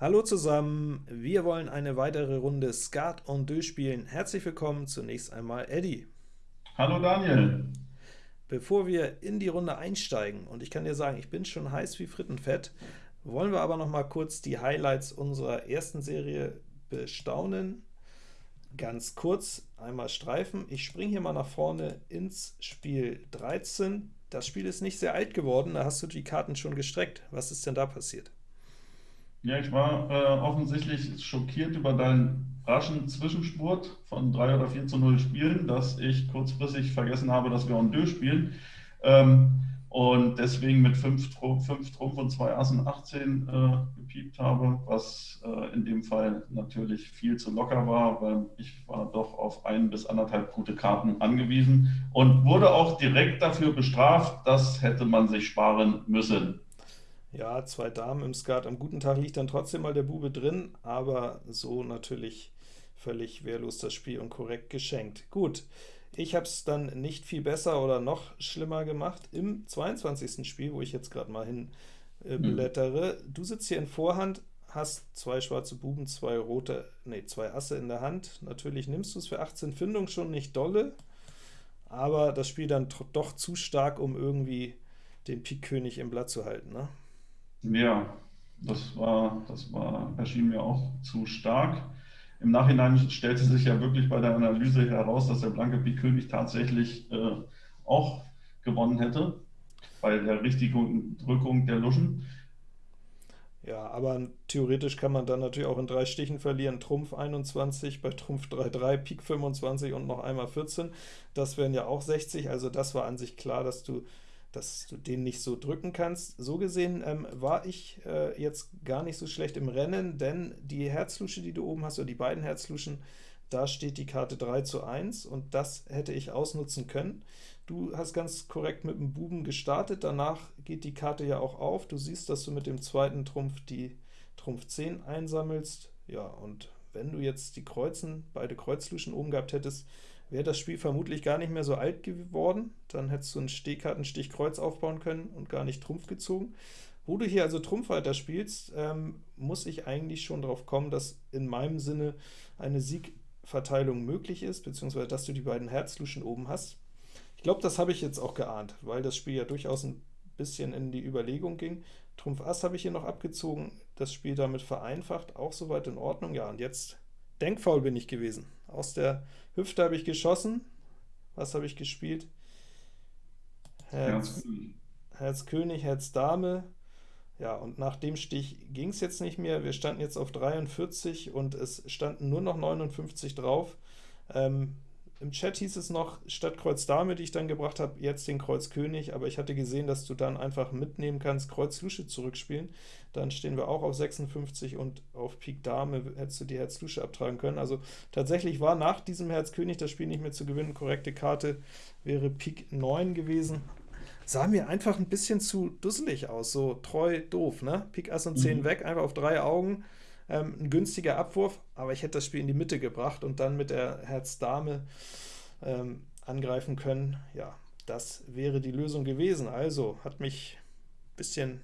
Hallo zusammen, wir wollen eine weitere Runde Skat en Deux spielen. Herzlich willkommen zunächst einmal Eddie. Hallo Daniel. Bevor wir in die Runde einsteigen, und ich kann dir sagen, ich bin schon heiß wie Frittenfett, wollen wir aber noch mal kurz die Highlights unserer ersten Serie bestaunen. Ganz kurz einmal streifen. Ich springe hier mal nach vorne ins Spiel 13. Das Spiel ist nicht sehr alt geworden, da hast du die Karten schon gestreckt. Was ist denn da passiert? Ja, ich war äh, offensichtlich schockiert über deinen raschen Zwischenspurt von 3 oder 4 zu 0 Spielen, dass ich kurzfristig vergessen habe, dass wir en deux spielen. Ähm, und deswegen mit 5 Trumpf, Trumpf und 2 Assen 18 äh, gepiept habe, was äh, in dem Fall natürlich viel zu locker war, weil ich war doch auf ein bis anderthalb gute Karten angewiesen und wurde auch direkt dafür bestraft, das hätte man sich sparen müssen. Ja, zwei Damen im Skat. Am guten Tag liegt dann trotzdem mal der Bube drin, aber so natürlich völlig wehrlos das Spiel und korrekt geschenkt. Gut, ich habe es dann nicht viel besser oder noch schlimmer gemacht im 22. Spiel, wo ich jetzt gerade mal hin äh, hm. blättere. Mhm. Du sitzt hier in Vorhand, hast zwei schwarze Buben, zwei rote, nee, zwei Asse in der Hand. Natürlich nimmst du es für 18 Findung schon nicht dolle, aber das Spiel dann doch zu stark, um irgendwie den Pik-König im Blatt zu halten, ne? Ja, das war, das war, erschien mir auch zu stark. Im Nachhinein stellte sich ja wirklich bei der Analyse heraus, dass der blanke Pik König tatsächlich äh, auch gewonnen hätte, bei der richtigen Drückung der Luschen. Ja, aber theoretisch kann man dann natürlich auch in drei Stichen verlieren. Trumpf 21, bei Trumpf 3-3, Pik 25 und noch einmal 14. Das wären ja auch 60, also das war an sich klar, dass du dass du den nicht so drücken kannst. So gesehen ähm, war ich äh, jetzt gar nicht so schlecht im Rennen, denn die Herzlusche, die du oben hast, oder die beiden Herzluschen, da steht die Karte 3 zu 1, und das hätte ich ausnutzen können. Du hast ganz korrekt mit dem Buben gestartet, danach geht die Karte ja auch auf. Du siehst, dass du mit dem zweiten Trumpf die Trumpf 10 einsammelst. Ja, und wenn du jetzt die Kreuzen, beide Kreuzluschen oben gehabt hättest, wäre das Spiel vermutlich gar nicht mehr so alt geworden, dann hättest du einen Stehkartenstich Kreuz aufbauen können und gar nicht Trumpf gezogen. Wo du hier also Trumpf weiter spielst, ähm, muss ich eigentlich schon darauf kommen, dass in meinem Sinne eine Siegverteilung möglich ist, beziehungsweise dass du die beiden Herzluschen oben hast. Ich glaube, das habe ich jetzt auch geahnt, weil das Spiel ja durchaus ein bisschen in die Überlegung ging. Trumpf Ass habe ich hier noch abgezogen, das Spiel damit vereinfacht, auch soweit in Ordnung. Ja, und jetzt denkfaul bin ich gewesen. Aus der Hüfte habe ich geschossen. Was habe ich gespielt? Herz, Herz König, Herz Dame. Ja, und nach dem Stich ging es jetzt nicht mehr. Wir standen jetzt auf 43 und es standen nur noch 59 drauf. Ähm, im Chat hieß es noch, statt Kreuz Dame, die ich dann gebracht habe, jetzt den Kreuz König, aber ich hatte gesehen, dass du dann einfach mitnehmen kannst, Kreuz Lusche zurückspielen. Dann stehen wir auch auf 56 und auf Pik Dame hättest du die Herz Lusche abtragen können. Also tatsächlich war nach diesem Herz König das Spiel nicht mehr zu gewinnen. Korrekte Karte wäre Pik 9 gewesen. Sah mir einfach ein bisschen zu dusselig aus, so treu doof, ne? Pik Ass und 10 mhm. weg, einfach auf drei Augen. Ähm, ein günstiger Abwurf, aber ich hätte das Spiel in die Mitte gebracht und dann mit der Herz-Dame ähm, angreifen können. Ja, das wäre die Lösung gewesen. Also, hat mich ein bisschen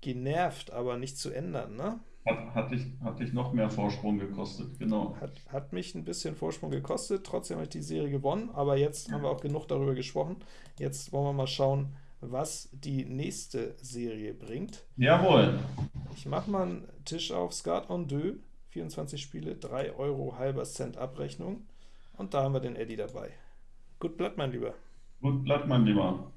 genervt, aber nicht zu ändern, ne? Hat, hat, dich, hat dich noch mehr Vorsprung gekostet, genau. Hat, hat mich ein bisschen Vorsprung gekostet, trotzdem habe ich die Serie gewonnen, aber jetzt haben wir auch genug darüber gesprochen. Jetzt wollen wir mal schauen, was die nächste Serie bringt. Jawohl. Ich mache mal einen Tisch auf, Skat en deux, 24 Spiele, 3 Euro halber Cent Abrechnung. Und da haben wir den Eddie dabei. Gut Blatt, mein Lieber. Gut Blatt, mein Lieber.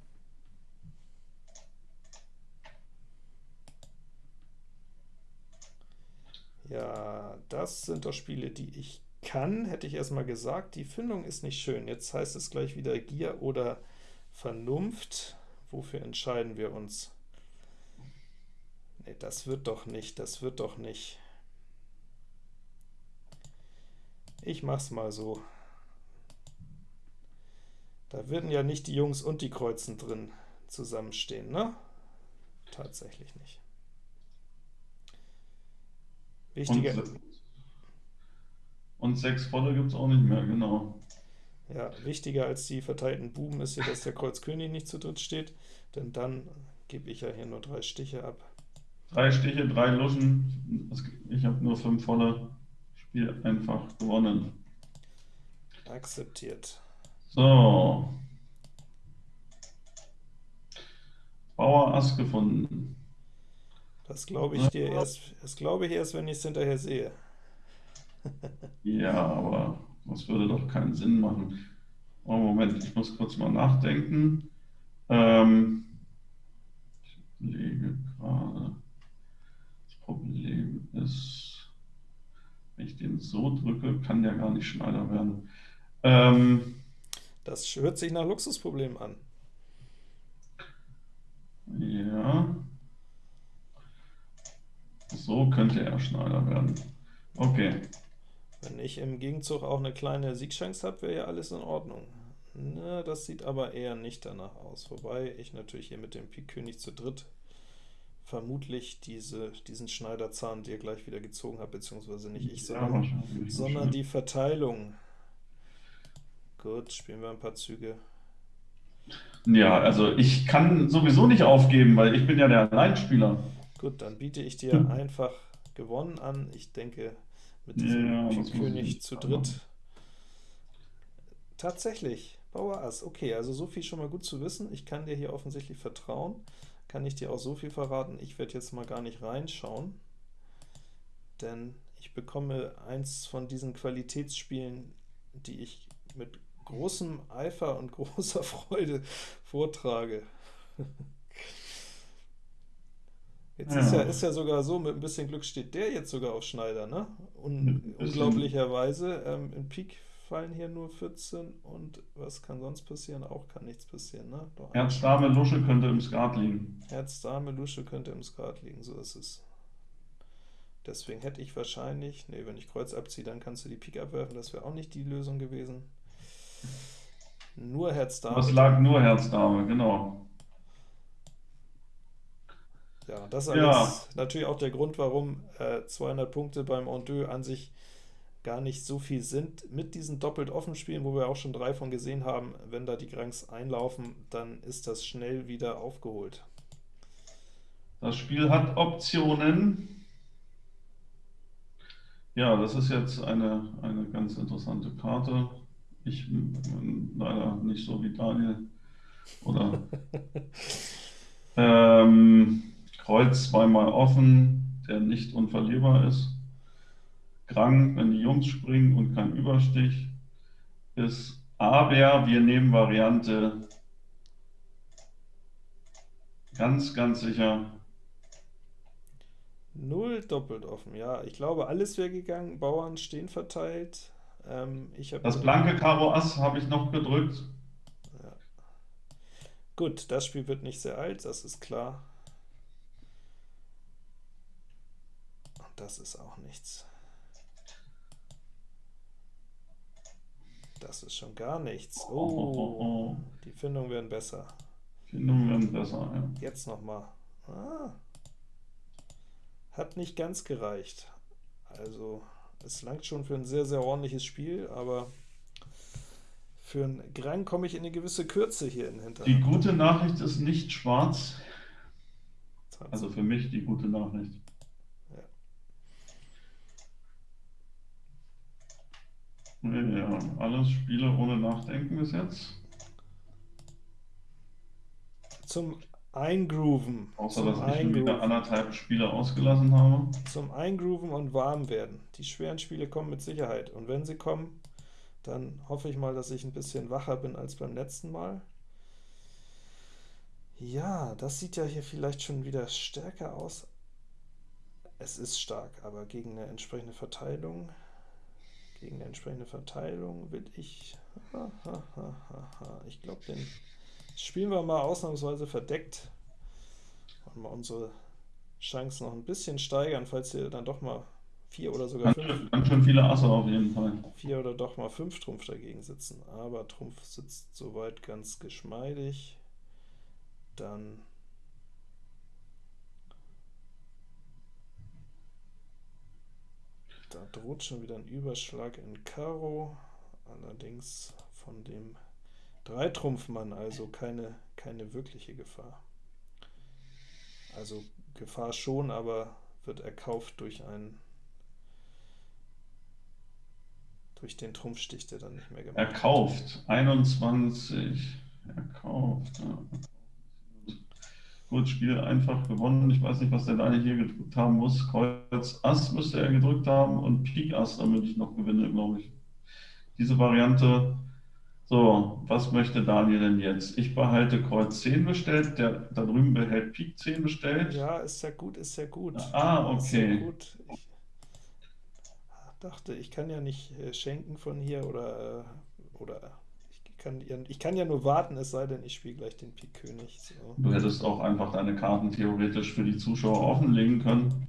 Ja, das sind doch Spiele, die ich kann, hätte ich erstmal gesagt. Die Findung ist nicht schön. Jetzt heißt es gleich wieder Gier oder Vernunft. Wofür entscheiden wir uns? Ne, das wird doch nicht, das wird doch nicht. Ich mach's mal so. Da würden ja nicht die Jungs und die Kreuzen drin zusammenstehen, ne? Tatsächlich nicht. Wichtiger. Und sechs volle gibt es auch nicht mehr, genau. Ja, wichtiger als die verteilten Buben ist hier, dass der Kreuz König nicht zu dritt steht, denn dann gebe ich ja hier nur drei Stiche ab. Drei Stiche, drei Luschen. Ich habe nur fünf volle. Spiel einfach gewonnen. Akzeptiert. So. Bauer Ass gefunden. Das glaube ich dir erst, das glaube ich erst, wenn ich es hinterher sehe. Ja, aber das würde doch keinen Sinn machen. Oh, Moment, ich muss kurz mal nachdenken. Ähm, ich lege gerade. Das Problem ist, wenn ich den so drücke, kann der gar nicht Schneider werden. Ähm, Das hört sich nach Luxusproblem an. ja. So könnte er Schneider werden. Okay. Wenn ich im Gegenzug auch eine kleine Siegchance habe, wäre ja alles in Ordnung. Na, das sieht aber eher nicht danach aus. Wobei ich natürlich hier mit dem Pik König zu dritt vermutlich diese, diesen Schneiderzahn dir gleich wieder gezogen habe, beziehungsweise nicht ich, Ja, sondern, wahrscheinlich. sondern die Verteilung. Gut, spielen wir ein paar Züge. Ja, also ich kann sowieso nicht aufgeben, weil ich bin ja der Alleinspieler. Gut, dann biete ich dir einfach gewonnen an. Ich denke, mit diesem Ja, König zu dritt. Tatsächlich, Bauer Ass. Okay, also so viel schon mal gut zu wissen. Ich kann dir hier offensichtlich vertrauen. Kann ich dir auch so viel verraten. Ich werde jetzt mal gar nicht reinschauen, denn ich bekomme eins von diesen Qualitätsspielen, die ich mit großem Eifer und großer Freude vortrage. Jetzt ist, ja, Ja. ist ja sogar so, mit ein bisschen Glück steht der jetzt sogar auf Schneider, ne? Un unglaublicherweise. Ähm, in Pik fallen hier nur 14 und was kann sonst passieren? Auch kann nichts passieren, ne? Doch Herz, Dame, Lusche könnte im Skat liegen. Herz, Dame, Lusche könnte im Skat liegen, so ist es. Deswegen hätte ich wahrscheinlich, ne, wenn ich Kreuz abziehe, dann kannst du die Pik abwerfen, das wäre auch nicht die Lösung gewesen. Nur Herz, Dame. Das lag nur Herz, Dame, genau. Ja, das ist Ja. natürlich auch der Grund, warum äh, 200 Punkte beim En deux an sich gar nicht so viel sind. Mit diesen doppelt offen Spielen, wo wir auch schon drei von gesehen haben, wenn da die Granks einlaufen, dann ist das schnell wieder aufgeholt. Das Spiel hat Optionen. Ja, das ist jetzt eine, eine ganz interessante Karte. Ich bin leider nicht so wie Daniel. Oder ähm, Kreuz zweimal offen, der nicht unverlierbar ist. Krang, wenn die Jungs springen und kein Überstich ist. Aber wir nehmen Variante ganz, ganz sicher Null doppelt offen, ja. Ich glaube, alles wäre gegangen. Bauern stehen verteilt. Ähm, ich Das blanke Karo Ass habe ich noch gedrückt. Gut, das Spiel wird nicht sehr alt, das ist klar. Das ist auch nichts. Das ist schon gar nichts. Oh, oh, Oh, oh. die Findungen werden besser. Findungen werden besser. Ja. Jetzt nochmal. Ah. Hat nicht ganz gereicht. Also, es langt schon für ein sehr, sehr ordentliches Spiel, aber für einen Grang komme ich in eine gewisse Kürze hier in Die Hinterhand. gute Nachricht ist nicht schwarz. Also für mich die gute Nachricht. Ja, alles Spiele ohne Nachdenken bis jetzt. Zum Eingrooven. Außer zum dass ich schon wieder anderthalb Spiele ausgelassen habe. Zum Eingrooven und warm werden. Die schweren Spiele kommen mit Sicherheit. Und wenn sie kommen, dann hoffe ich mal, dass ich ein bisschen wacher bin als beim letzten Mal. Ja, das sieht ja hier vielleicht schon wieder stärker aus. Es ist stark, aber gegen eine entsprechende Verteilung, gegen eine entsprechende Verteilung will ich, ich glaube, den spielen wir mal ausnahmsweise verdeckt und mal unsere Chancen noch ein bisschen steigern, falls wir dann doch mal vier oder sogar Ganz fünf schön, ganz schön viele Asse auf jeden Fall. vier oder doch mal fünf Trumpf dagegen sitzen. Aber Trumpf sitzt soweit ganz geschmeidig. Dann da droht schon wieder ein Überschlag in Karo, allerdings von dem Dreitrumpfmann, also keine, keine wirkliche Gefahr. Also Gefahr schon, aber wird erkauft durch einen durch den Trumpfstich, der dann nicht mehr gemacht Erkauft. 21. Erkauft. Ja. Gut, Spiel einfach gewonnen. Ich weiß nicht, was der Daniel hier gedrückt haben muss. Kreuz Ass müsste er gedrückt haben und Pik Ass, damit ich noch gewinne, glaube ich. Diese Variante. So, was möchte Daniel denn jetzt? Ich behalte Kreuz 10 bestellt, der da drüben behält Pik 10 bestellt. Ja, ist ja gut, ist ja gut. Ah, Ist ja okay. gut. Ich dachte, ich kann ja nicht äh, schenken von hier oder, äh, oder kann, ich kann ja nur warten, es sei denn, ich spiele gleich den Pik König. So. Du hättest auch einfach deine Karten theoretisch für die Zuschauer offenlegen können.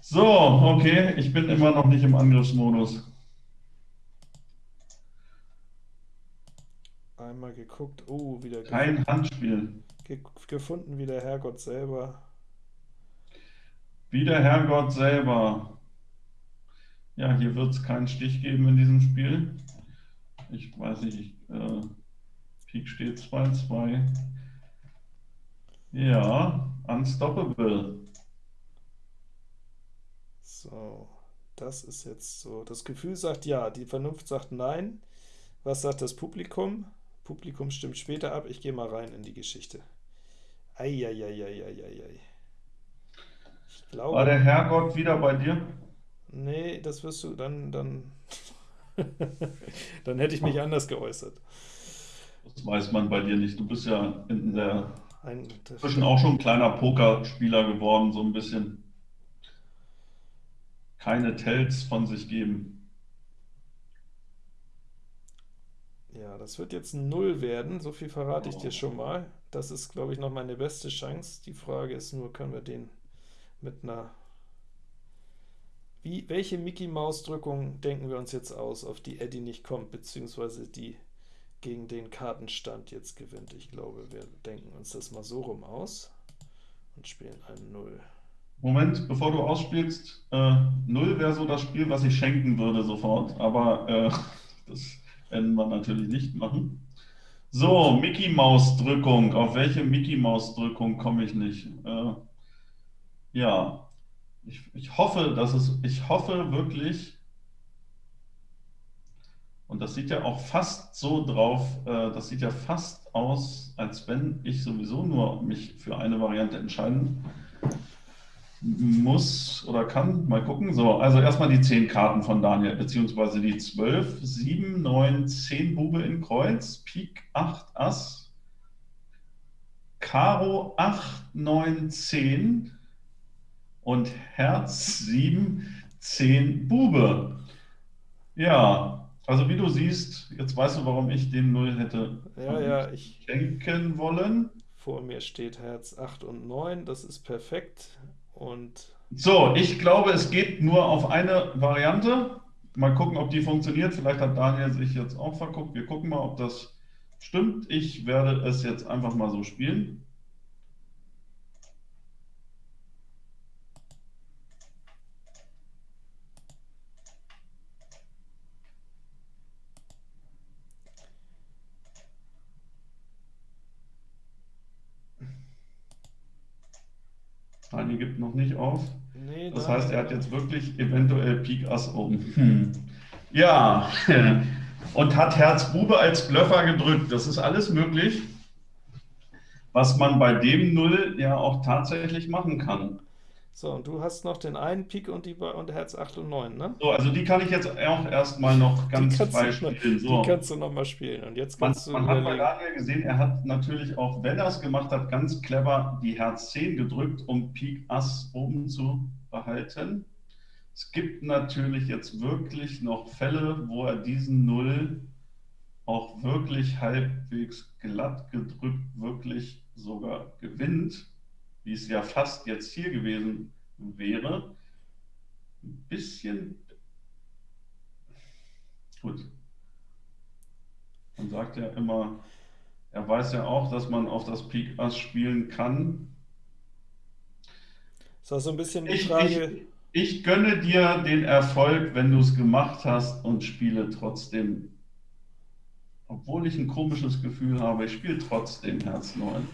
So, okay, ich bin immer noch nicht im Angriffsmodus. Einmal geguckt, oh, wieder Kein Handspiel. ge gefunden, wie der Herrgott selber. Wie der Herrgott selber. Ja, hier wird es keinen Stich geben in diesem Spiel. Ich weiß nicht, ich, äh, Pik steht 2-2. Ja, unstoppable. So, das ist jetzt so. Das Gefühl sagt ja, die Vernunft sagt nein. Was sagt das Publikum? Publikum stimmt später ab. Ich gehe mal rein in die Geschichte. Eieieiei. Ich War glaube, der Herrgott wieder bei dir? nee, das wirst du dann, dann, dann hätte ich mich anders geäußert. Das weiß man bei dir nicht. Du bist ja in der Ein, inzwischen auch schon ein kleiner Pokerspieler geworden, so ein bisschen. Keine Tells von sich geben. Ja, das wird jetzt ein Null werden, so viel verrate ich dir Oh. schon mal. Das ist, glaube ich, noch meine beste Chance. Die Frage ist nur, können wir den mit einer... Wie, welche Mickey-Maus-Drückung denken wir uns jetzt aus, auf die Eddie nicht kommt, beziehungsweise die gegen den Kartenstand jetzt gewinnt? Ich glaube, wir denken uns das mal so rum aus und spielen ein Null. Moment, bevor du ausspielst, äh, Null wäre so das Spiel, was ich schenken würde sofort, aber äh, das werden wir natürlich nicht machen. So, Mickey Maus Drückung. Auf welche Mickey Maus Drückung komme ich nicht? Äh, ja, ich, ich hoffe, dass es, ich hoffe wirklich, und das sieht ja auch fast so drauf, äh, das sieht ja fast aus, als wenn ich sowieso nur mich für eine Variante entscheiden muss oder kann. Mal gucken. So, also erstmal die 10 Karten von Daniel, beziehungsweise die 12, 7, 9, 10 Bube in Kreuz, Pik 8 Ass, Karo 8, 9, 10 und Herz 7, 10 Bube. Ja, also wie du siehst, jetzt weißt du, warum ich den Null hätte Ja, ja, ich, schenken wollen. vor mir steht Herz 8 und 9, das ist perfekt. Und So, ich glaube, es geht nur auf eine Variante. Mal gucken, ob die funktioniert. Vielleicht hat Daniel sich jetzt auch verguckt. Wir gucken mal, ob das stimmt. Ich werde es jetzt einfach mal so spielen. Daniel gibt noch nicht auf. nee, Das da- heißt, er hat jetzt wirklich eventuell Pik Ass oben. Hm. Ja, und hat Herz Bube als Blöffer gedrückt. Das ist alles möglich, was man bei dem Null ja auch tatsächlich machen kann. So, und du hast noch den einen Pik und, die, und Herz 8 und 9, ne? So, also die kann ich jetzt auch erstmal noch ganz frei spielen. Die So. kannst du nochmal spielen. Und jetzt Man, kannst du man hat bei. Daniel gesehen, er hat natürlich auch, wenn er es gemacht hat, ganz clever die Herz 10 gedrückt, um Pik Ass oben zu behalten. Es gibt natürlich jetzt wirklich noch Fälle, wo er diesen Null auch wirklich halbwegs glatt gedrückt wirklich sogar gewinnt, wie es ja fast jetzt hier gewesen wäre. Ein bisschen gut. Man sagt ja immer, er weiß ja auch, dass man auf das Pik Ass spielen kann. Ist auch so ein bisschen die Ich, Frage, ich, ich gönne dir den Erfolg, wenn du es gemacht hast und spiele trotzdem, obwohl ich ein komisches Gefühl habe, ich spiele trotzdem Herz 9.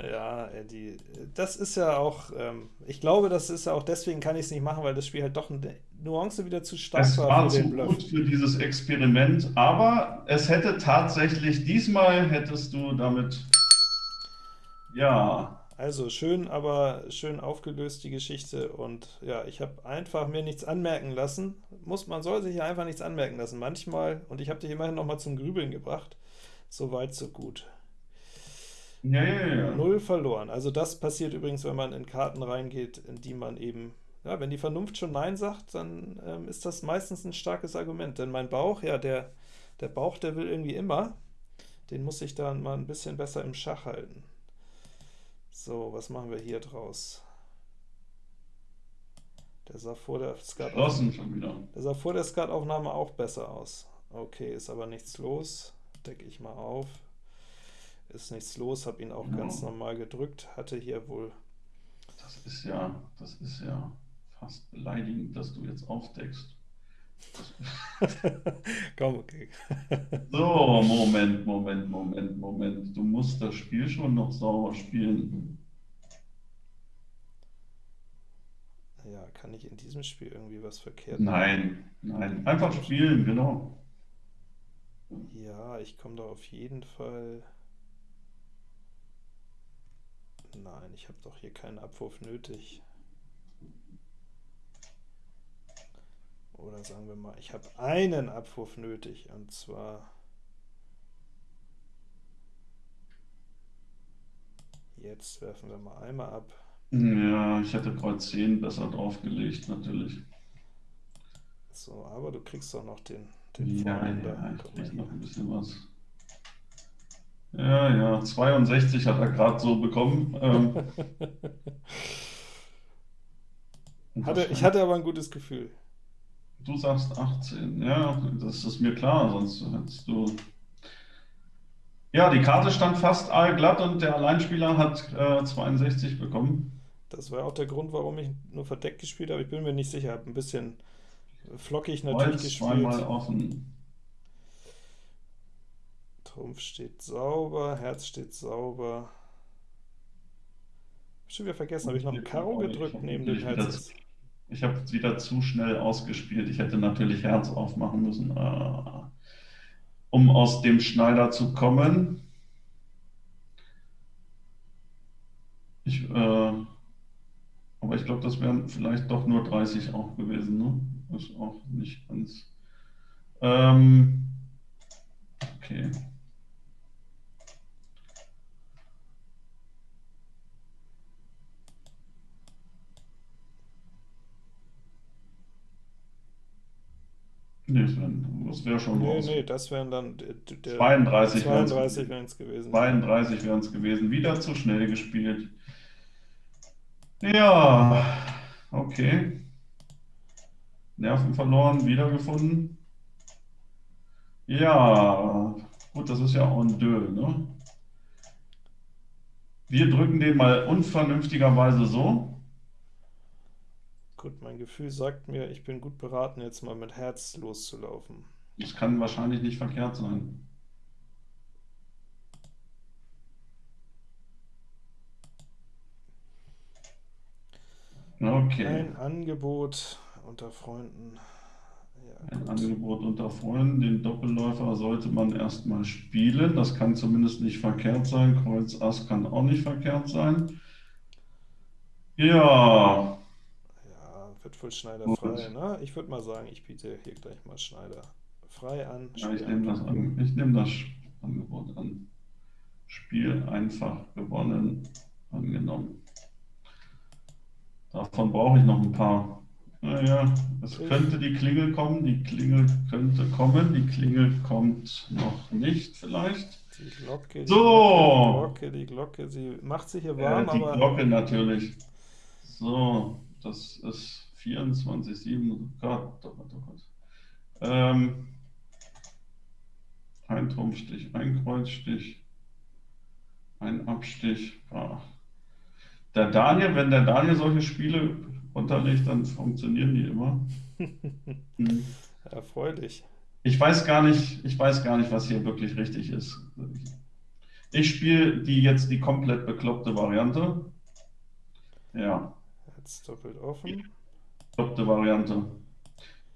Ja, äh, die, das ist ja auch, ähm, ich glaube, das ist ja auch, deswegen kann ich es nicht machen, weil das Spiel halt doch eine Nuance wieder zu stark Es war war für den zu gut für dieses Experiment, aber es hätte tatsächlich, diesmal hättest du damit, ja, Also schön, aber schön aufgelöst die Geschichte und ja, ich habe einfach mir nichts anmerken lassen. Muss, man soll sich ja einfach nichts anmerken lassen. Manchmal, und ich habe dich immerhin noch mal zum Grübeln gebracht, so weit, so gut. Ja, ja, ja. Null verloren. Also das passiert übrigens, wenn man in Karten reingeht, in die man eben, ja, wenn die Vernunft schon Nein sagt, dann ähm, ist das meistens ein starkes Argument. Denn mein Bauch, ja, der, der Bauch, der will irgendwie immer, den muss ich dann mal ein bisschen besser im Schach halten. So, was machen wir hier draus? Der sah vor der Skataufnahme, der sah vor der Skataufnahme auch besser aus. Okay, ist aber nichts los. Decke ich mal auf. Ist nichts los, habe ihn auch Ja. ganz normal gedrückt. Hatte hier wohl Das ist ja, das ist ja fast beleidigend, dass du jetzt aufdeckst. Komm, okay. So, Moment, Moment, Moment, Moment. Du musst das Spiel schon noch sauber spielen. Ja, kann ich in diesem Spiel irgendwie was verkehrt machen? Nein, nein. Einfach spielen, genau. Ja, ich komme da auf jeden Fall... Nein, ich habe doch hier keinen Abwurf nötig. Oder sagen wir mal, ich habe einen Abwurf nötig, und zwar... Jetzt werfen wir mal einmal ab. Ja, ich hätte Kreuz 10 besser draufgelegt, natürlich. So, aber du kriegst doch noch den, den Ja, ja, ich krieg noch ein bisschen was. Ja, ja, 62 hat er gerade so bekommen. Ähm, Hatte, ich hatte aber ein gutes Gefühl. Du sagst 18, ja, das ist mir klar, sonst hättest du. Ja, die Karte stand fast allglatt und der Alleinspieler hat äh, 62 bekommen. Das war auch der Grund, warum ich nur verdeckt gespielt habe. Ich bin mir nicht sicher, habe ein bisschen flockig natürlich Kreuz gespielt. zweimal offen. Trumpf steht sauber, Herz steht sauber. Schon wieder vergessen, habe ich noch ein Karo gedrückt neben dem Herz? Ich habe es wieder zu schnell ausgespielt. Ich hätte natürlich Herz aufmachen müssen, äh, um aus dem Schneider zu kommen. Ich, äh, aber ich glaube, das wären vielleicht doch nur 30 auch gewesen. Ne? Ist auch nicht ganz. Ähm, okay. Nee, das wäre schon Nee, nee, das wären dann der, der 32 wären's 32 wären es gewesen. 32 wären es gewesen. Wieder zu schnell gespielt. Ja, okay. Nerven verloren, wiedergefunden. Ja, gut, das ist ja en deux, ne? Wir drücken den mal unvernünftigerweise so. Gut, mein Gefühl sagt mir, ich bin gut beraten, jetzt mal mit Herz loszulaufen. Das kann wahrscheinlich nicht verkehrt sein. Okay. Ein Angebot unter Freunden. Ja, Ein. Angebot unter Freunden, den Doppelläufer sollte man erstmal spielen. Das kann zumindest nicht verkehrt sein. Kreuz Ass kann auch nicht verkehrt sein. Ja, wird wohl Schneider frei, ne? Ich würde mal sagen, ich biete hier gleich mal Schneider frei an. ja ich nehme das, an, ich nehme das Angebot an. Spiel einfach gewonnen, angenommen. Davon brauche ich noch ein paar. Naja, es könnte die Klingel kommen, die Klingel könnte kommen, die Klingel kommt noch nicht vielleicht. Die Glocke, die So. Glocke, die Glocke, sie macht sich hier Äh, warm, die aber Glocke natürlich. So, das ist 24, 7, oh Gott, oh Gott, oh Gott. Ähm, ein Trumpfstich, ein Kreuzstich, ein Abstich. Ah. Der Daniel, wenn der Daniel solche Spiele unterlegt, dann funktionieren die immer. Hm. erfreulich. Ich weiß gar nicht, ich weiß gar nicht, was hier wirklich richtig ist. Ich spiele die jetzt die komplett bekloppte Variante. Ja. Jetzt doppelt offen. Bekloppte Variante.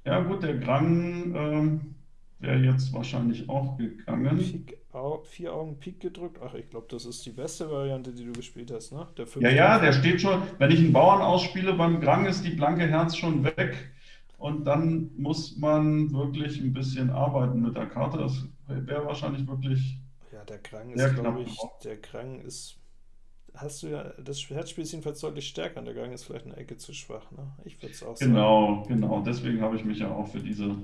Ja gut, der Grang ähm, wäre jetzt wahrscheinlich auch gegangen. Pik, au, vier Augen Pik gedrückt. Ach, ich glaube, das ist die beste Variante, die du gespielt hast, ne? Der ja, ja, der steht schon. Wenn ich einen Bauern ausspiele beim Grang, ist die blanke Herz schon weg. Und dann muss man wirklich ein bisschen arbeiten mit der Karte. Das wäre wahrscheinlich wirklich. Ja, der Krang ist, glaube ich, der Krang ist. Hast du ja, das Herzspiel ist jedenfalls deutlich stärker und der Gang ist vielleicht eine Ecke zu schwach. Ne? Ich würde es auch sagen. Genau, genau. Deswegen habe ich mich ja auch für diese.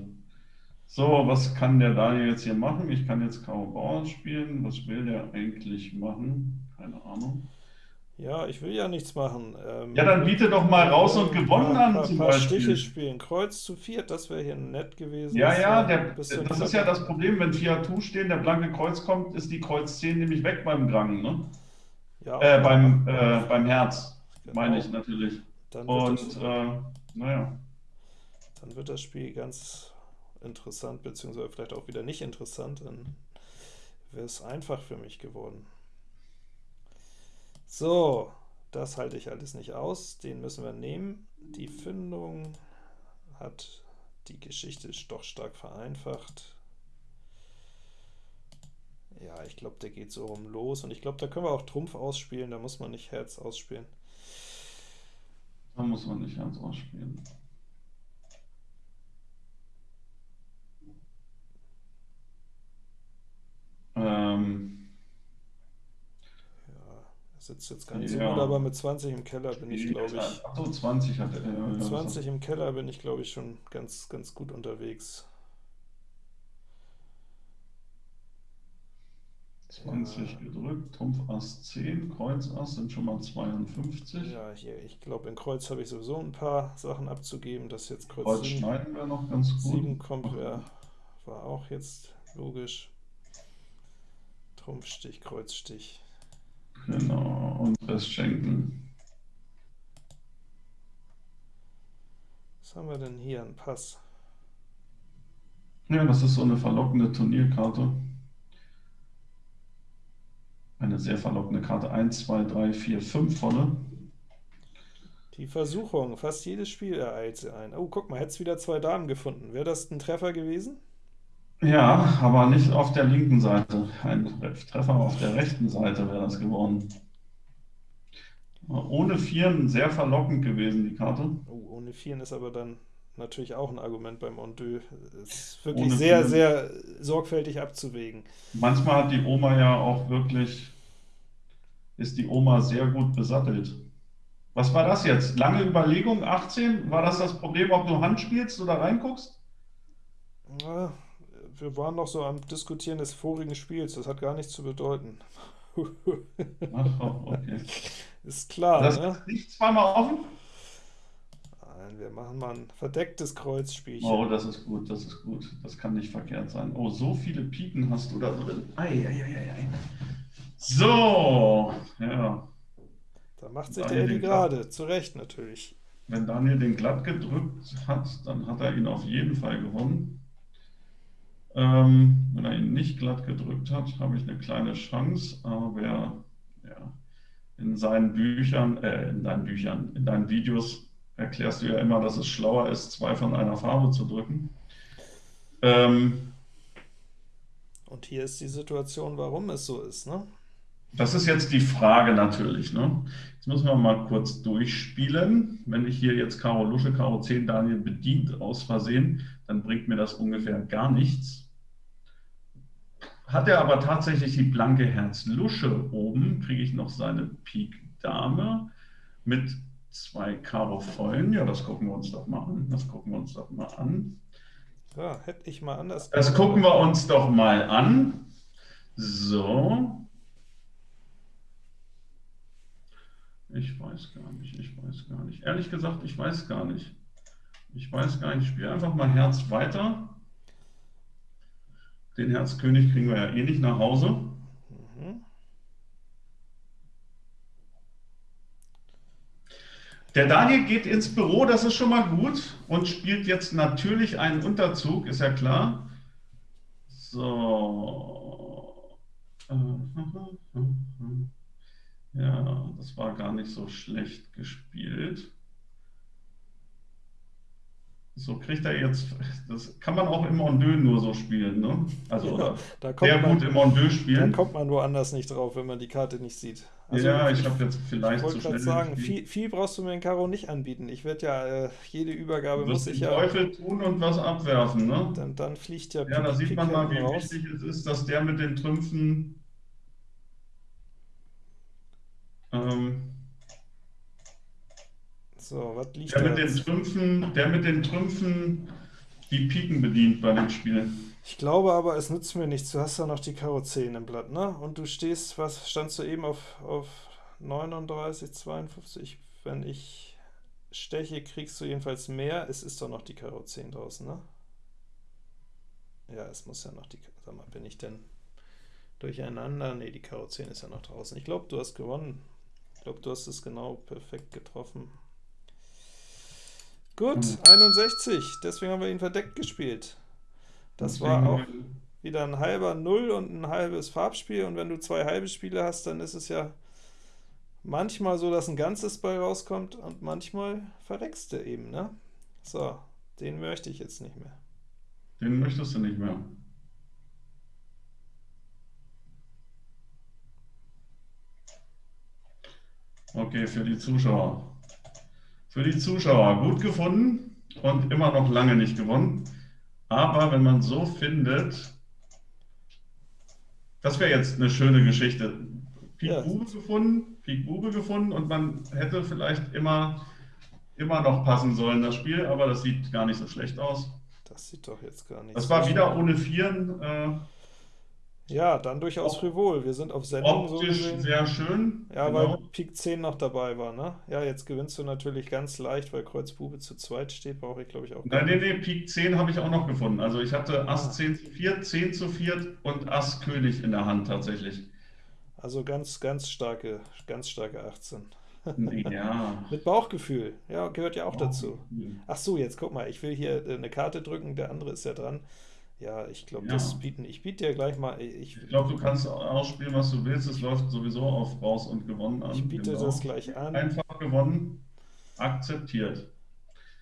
So, was kann der Daniel jetzt hier machen? Ich kann jetzt Karo Bauern spielen. Was will der eigentlich machen? Keine Ahnung. Ja, ich will ja nichts machen. Ähm, ja, dann biete doch mal raus und gewonnen an ein paar Stiche spielen. Kreuz zu viert, das wäre hier nett gewesen. Ja, ja, der, das ist ja das Problem, wenn vier Atu stehen, der blanke Kreuz kommt, ist die Kreuz 10 nämlich weg beim Grang, ne? Ja, äh, beim, äh, beim Herz, genau. meine ich natürlich. und, äh, naja. Dann wird das Spiel ganz interessant, beziehungsweise vielleicht auch wieder nicht interessant, dann wäre es einfach für mich geworden. So, das halte ich alles nicht aus, den müssen wir nehmen. Die Findung hat die Geschichte doch stark vereinfacht. Ja, ich glaube, der geht so rum los, und ich glaube, da können wir auch Trumpf ausspielen, da muss man nicht Herz ausspielen. Da muss man nicht Herz ausspielen. Ähm, sitzt jetzt gar nicht ja. so gut, aber mit 20 im Keller bin ich, glaube ich. Ach so, 20 hat er. Äh, mit 20 im Keller bin ich, glaube ich, schon ganz, ganz gut unterwegs. 20 ja. gedrückt, Trumpf Ass 10, Kreuz Ass sind schon mal 52. Ja, hier, ich glaube, in Kreuz habe ich sowieso ein paar Sachen abzugeben. Das jetzt Kreuz, Kreuz 7, schneiden wir noch ganz gut. 7 kommt, ja, war auch jetzt logisch. Trumpfstich, Kreuzstich. Genau, und Rest schenken. Was haben wir denn hier? Ein Pass. Ja, das ist so eine verlockende Turnierkarte. Eine sehr verlockende Karte. 1, 2, 3, 4, 5 volle. Die Versuchung. Fast jedes Spiel ereilt sie ein. Oh, guck mal, es wieder zwei Damen gefunden. Wäre das ein Treffer gewesen? Ja, aber nicht auf der linken Seite. Ein Treffer auf der rechten Seite wäre das geworden. Ohne Vieren sehr verlockend gewesen, die Karte. Oh, ohne Vieren ist aber dann natürlich auch ein Argument beim Ondeux. Ist wirklich ohne sehr, Vieren. sehr sorgfältig abzuwägen. Manchmal hat die Oma ja auch wirklich, ist die Oma sehr gut besattelt. Was war das jetzt? Lange Überlegung, 18? War das das Problem, ob du Hand spielst oder reinguckst? Ja, wir waren noch so am Diskutieren des vorigen Spiels, das hat gar nichts zu bedeuten. Ach, okay. Ist klar, das ne? nicht zweimal offen? Nein, wir machen mal ein verdecktes Kreuzspielchen. Oh, das ist gut, das ist gut. Das kann nicht verkehrt sein. Oh, so viele Piken hast du da drin. Ei, ei, ei, ei. So, ja. Da macht sich Daniel der Eddie gerade, zu Recht natürlich. Wenn Daniel den glatt gedrückt hat, dann hat er ihn auf jeden Fall gewonnen. Ähm, wenn er ihn nicht glatt gedrückt hat, habe ich eine kleine Chance, aber ja, in seinen Büchern, äh, in deinen Büchern, in deinen Videos erklärst du ja immer, dass es schlauer ist, zwei von einer Farbe zu drücken. Ähm, Und hier ist die Situation, warum es so ist, ne? Das ist jetzt die Frage natürlich. Ne? Jetzt müssen wir mal kurz durchspielen. Wenn ich hier jetzt Karo Lusche, Karo 10 Daniel bedient aus Versehen, dann bringt mir das ungefähr gar nichts. Hat er aber tatsächlich die blanke Herz Lusche oben, kriege ich noch seine Pik Dame mit zwei Karo Vollen. Ja, das gucken wir uns doch mal an. Das gucken wir uns doch mal an. Ja, hätte ich mal anders. Das gucken wir uns doch mal an. So. Ich weiß gar nicht, ich weiß gar nicht. Ehrlich gesagt, ich weiß gar nicht. Ich weiß gar nicht, ich spiele einfach mal Herz weiter. Den Herzkönig kriegen wir ja eh nicht nach Hause. Der Daniel geht ins Büro, das ist schon mal gut, und spielt jetzt natürlich einen Unterzug, ist ja klar. So. Ja, das war gar nicht so schlecht gespielt. So kriegt er jetzt, das kann man auch im Ondeux nur so spielen, ne? Also, oder da kommt sehr man, gut im Ondeux da spielen. kommt man woanders nicht drauf, wenn man die Karte nicht sieht. Also Ja, ich habe jetzt ich vielleicht zu wollte gerade schnell sagen, viel, viel brauchst du mir in Karo nicht anbieten. Ich werde ja, äh, jede Übergabe muss ich ja, Teufel tun und was abwerfen, ne? dann, dann fliegt ja Ja, da sieht Pik man mal, wie raus. wichtig es ist, dass der mit den Trümpfen, ähm, So, was liegt der da mit den? Trümpfen, der mit den Trümpfen die Piken bedient bei dem Spiel. Ich glaube aber, es nützt mir nichts. Du hast ja noch die Karo 10 im Blatt, ne? Und du stehst, was standst du eben auf, auf 39, 52? Wenn ich steche, kriegst du jedenfalls mehr. Es ist doch noch die Karo 10 draußen, ne? Ja, es muss ja noch die, sag mal, bin ich denn durcheinander? Ne, die Karo 10 ist ja noch draußen. Ich glaube, du hast gewonnen. Ich glaube, du hast es genau perfekt getroffen. Gut, Hm. 61. Deswegen haben wir ihn verdeckt gespielt. Das war auch wieder ein halber Null und ein halbes Farbspiel. Und wenn du zwei halbe Spiele hast, dann ist es ja manchmal so, dass ein ganzes bei rauskommt und manchmal verreckst du eben, ne? So, den möchte ich jetzt nicht mehr. Den möchtest du nicht mehr. Okay, für die Zuschauer. Für die Zuschauer gut gefunden und immer noch lange nicht gewonnen. Aber wenn man so findet, das wäre jetzt eine schöne Geschichte. Pik Ja. Bube gefunden, Pik Bube gefunden und man hätte vielleicht immer, immer noch passen sollen, das Spiel, aber das sieht gar nicht so schlecht aus. Das sieht doch jetzt gar nicht Das so war wieder ohne Vieren. Äh, Ja, dann durchaus Op- frivol. Wir sind auf Sendung so optisch gesehen. sehr schön. Ja, genau. weil Pik 10 noch dabei war, ne? Ja, jetzt gewinnst du natürlich ganz leicht, weil Kreuz Bube zu zweit steht, brauche ich glaube ich auch Nein, nee, nicht. nee, Pik 10 habe ich auch noch gefunden. Also ich hatte Ah. Ass 10 zu 4, 10 zu 4 und Ass König in der Hand tatsächlich. Also ganz, ganz starke, ganz starke 18. Ja. Mit Bauchgefühl, ja, gehört ja auch dazu. Ach so, jetzt guck mal, ich will hier äh, eine Karte drücken, der andere ist ja dran. Ja, ich glaube, Ja. das bieten, ich biete dir gleich mal, ich, Ich glaube, du kannst ausspielen, was du willst. Es läuft sowieso auf raus und gewonnen an. ich biete Genau. das gleich an. Einfach gewonnen, akzeptiert.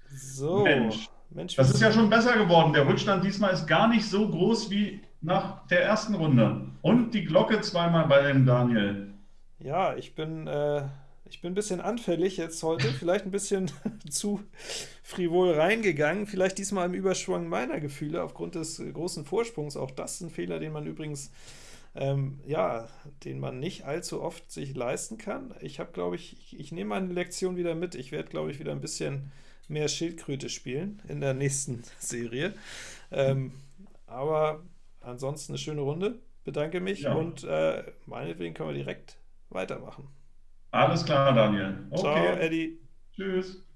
So, Mensch, Mensch, Das ist ja schon besser geworden. Der Rückstand diesmal ist gar nicht so groß wie nach der ersten Runde. Und die Glocke zweimal bei dem Daniel. Ja, ich bin, äh, ich bin ein bisschen anfällig jetzt heute, vielleicht ein bisschen zu frivol reingegangen, vielleicht diesmal im Überschwang meiner Gefühle aufgrund des äh, großen Vorsprungs. Auch das ist ein Fehler, den man übrigens, ähm, ja, den man nicht allzu oft sich leisten kann. Ich habe, glaube ich, ich, ich nehme meine Lektion wieder mit. Ich werde, glaube ich, wieder ein bisschen mehr Schildkröte spielen in der nächsten Serie. Ähm, aber ansonsten eine schöne Runde. Bedanke mich Ja. und äh, meinetwegen können wir direkt weitermachen. Alles klar, Daniel. Ciao, Okay, Eddie. tschüss.